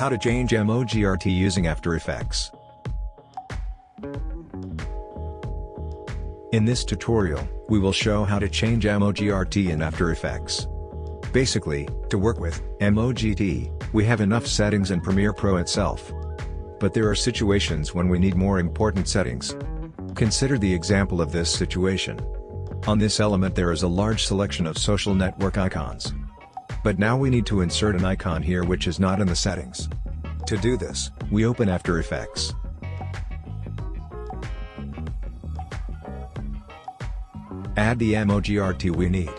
How to change MOGRT using After Effects. In this tutorial, we will show how to change MOGRT in After Effects. Basically, to work with MOGRT, we have enough settings in Premiere Pro itself. But there are situations when we need more important settings. Consider the example of this situation. On this element there is a large selection of social network icons. But now we need to insert an icon here which is not in the settings. To do this, we open After Effects. Add the MOGRT we need.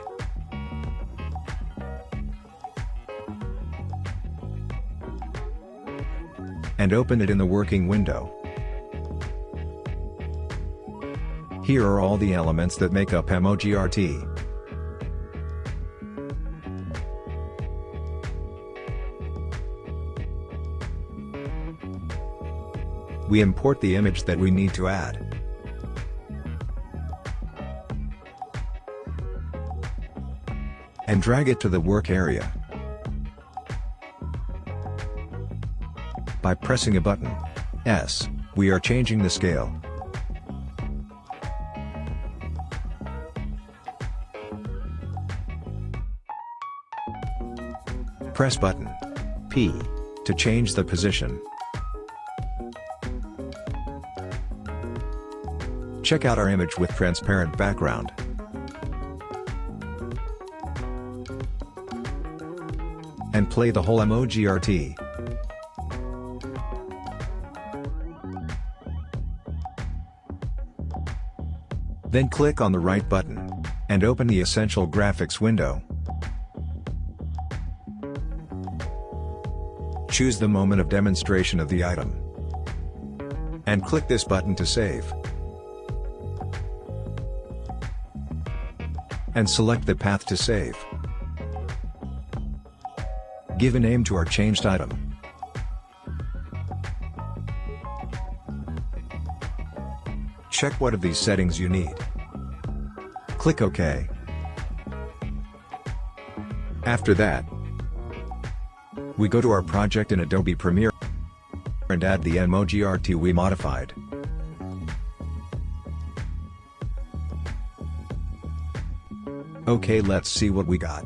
And open it in the working window. Here are all the elements that make up MOGRT. We import the image that we need to add. And drag it to the work area. By pressing a button, S, we are changing the scale. Press button P to change the position. Check out our image with transparent background. And play the whole MOGRT. Then click on the right button, and open the Essential Graphics window. Choose the moment of demonstration of the item. And click this button to save. And select the path to save. Give a name to our changed item. Check what of these settings you need. Click OK. After that, we go to our project in Adobe Premiere and add the MOGRT we modified. Okay let's see what we got.